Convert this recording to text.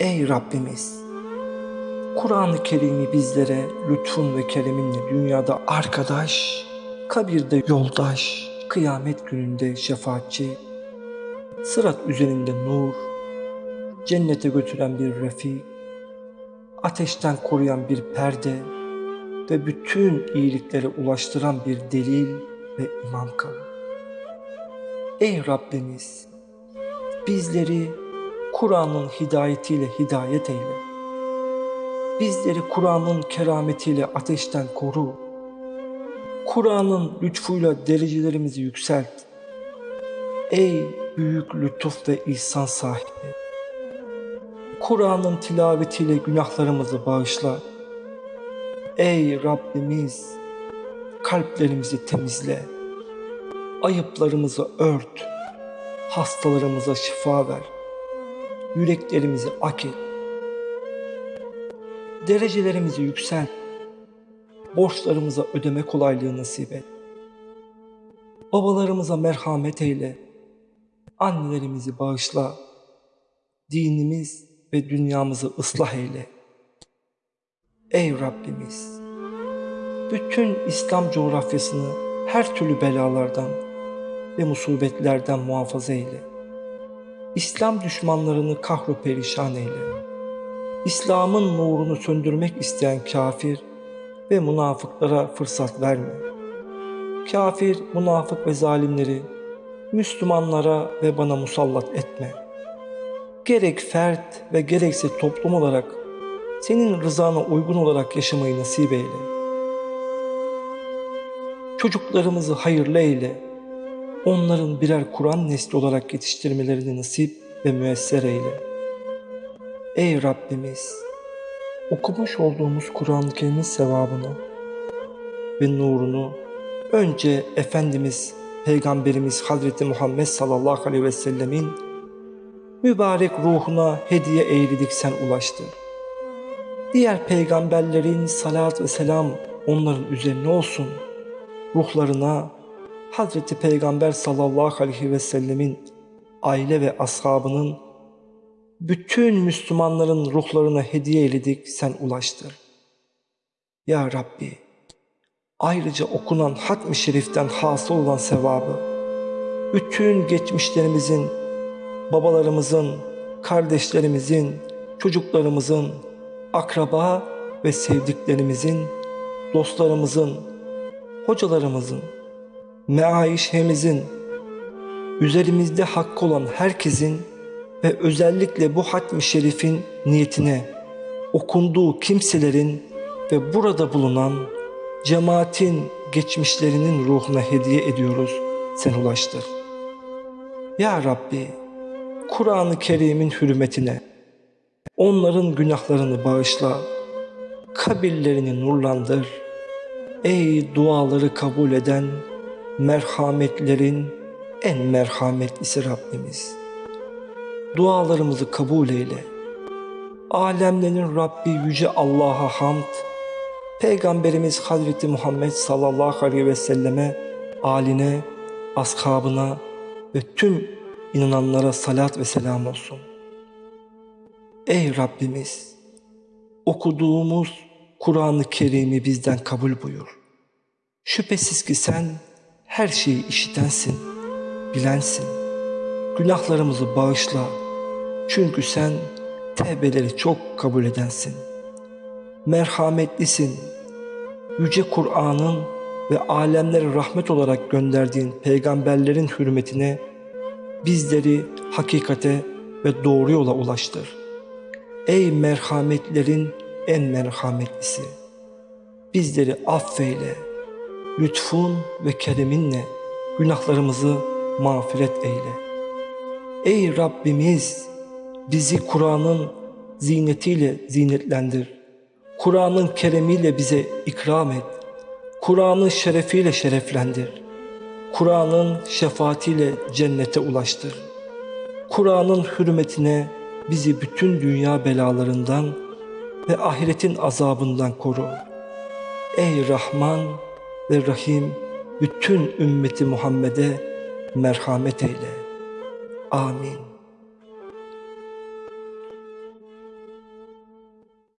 Ey Rabbimiz! Kur'an-ı Kerim'i bizlere lütfun ve kereminle dünyada arkadaş, kabirde yoldaş, kıyamet gününde şefaatçi, sırat üzerinde nur, cennete götüren bir refik, ateşten koruyan bir perde ve bütün iyiliklere ulaştıran bir delil ve imam kılın. Ey Rabbimiz! Bizleri Kur'an'ın hidayetiyle hidayet eyle. Bizleri Kur'an'ın kerametiyle ateşten koru. Kur'an'ın lütfuyla derecelerimizi yükselt. Ey büyük lütuf ve ihsan sahibi! Kur'an'ın tilavetiyle günahlarımızı bağışla. Ey Rabbimiz! Kalplerimizi temizle. Ayıplarımızı ört. Hastalarımıza şifa ver. Yüreklerimizi ak et. Derecelerimizi yükselt. Borçlarımıza ödeme kolaylığı nasip et. Babalarımıza merhamet eyle. Annelerimizi bağışla. Dinimiz ve dünyamızı ıslah eyle. Ey Rabbimiz! Bütün İslam coğrafyasını her türlü belalardan ve musibetlerden muhafaza eyle. İslam düşmanlarını kahru perişan eyle. İslam'ın nurunu söndürmek isteyen kafir ve münafıklara fırsat verme. Kafir, münafık ve zalimleri Müslümanlara ve bana musallat etme. Gerek fert ve gerekse toplum olarak senin rızana uygun olarak yaşamayı nasip eyle. Çocuklarımızı hayırlı eyle. Onların birer Kur'an nesli olarak yetiştirmelerini nasip ve müesser eyle. Ey Rabbimiz! Okumuş olduğumuz Kur'an-ı Kerim'in sevabını ve nurunu önce Efendimiz Peygamberimiz Hazreti Muhammed sallallahu aleyhi ve sellemin mübarek ruhuna hediye eyledik sen ulaştır. Diğer peygamberlerin salat ve selam onların üzerine olsun. Ruhlarına Hazreti Peygamber sallallahu aleyhi ve sellemin aile ve ashabının bütün Müslümanların ruhlarına hediye eyledik sen ulaştır. Ya Rabbi ayrıca okunan hatmi şeriften hasıl olan sevabı bütün geçmişlerimizin, babalarımızın, kardeşlerimizin, çocuklarımızın, akraba ve sevdiklerimizin, dostlarımızın, hocalarımızın, meaişemizin, üzerimizde hakkı olan herkesin ve özellikle bu hatmi şerifin niyetine okunduğu kimselerin ve burada bulunan cemaatin geçmişlerinin ruhuna hediye ediyoruz sen ulaştır. Ya Rabbi Kur'an-ı Kerim'in hürmetine onların günahlarını bağışla, kabirlerini nurlandır. Ey duaları kabul eden merhametlerin en merhametlisi Rabbimiz. Dualarımızı kabul eyle. Alemlerin Rabbi Yüce Allah'a hamd, Peygamberimiz Hazreti Muhammed sallallahu aleyhi ve selleme, aline, ashabına ve tüm inananlara salat ve selam olsun. Ey Rabbimiz! Okuduğumuz Kur'an-ı Kerim'i bizden kabul buyur. Şüphesiz ki sen her şeyi işitensin, bilensin. Günahlarımızı bağışla. Çünkü sen tevbeleri çok kabul edensin. Merhametlisin. Yüce Kur'an'ın ve alemlere rahmet olarak gönderdiğin peygamberlerin hürmetine bizleri hakikate ve doğru yola ulaştır. Ey merhametlerin en merhametlisi! Bizleri affeyle, lütfun ve kereminle günahlarımızı mağfiret eyle. Ey Rabbimiz! Bizi Kur'an'ın zinetiyle zinetlendir. Kur'an'ın keremiyle bize ikram et. Kur'an'ın şerefiyle şereflendir. Kur'an'ın şefaatiyle cennete ulaştır. Kur'an'ın hürmetine bizi bütün dünya belalarından ve ahiretin azabından koru. Ey Rahman ve Rahim bütün ümmeti Muhammed'e merhamet eyle. Amin.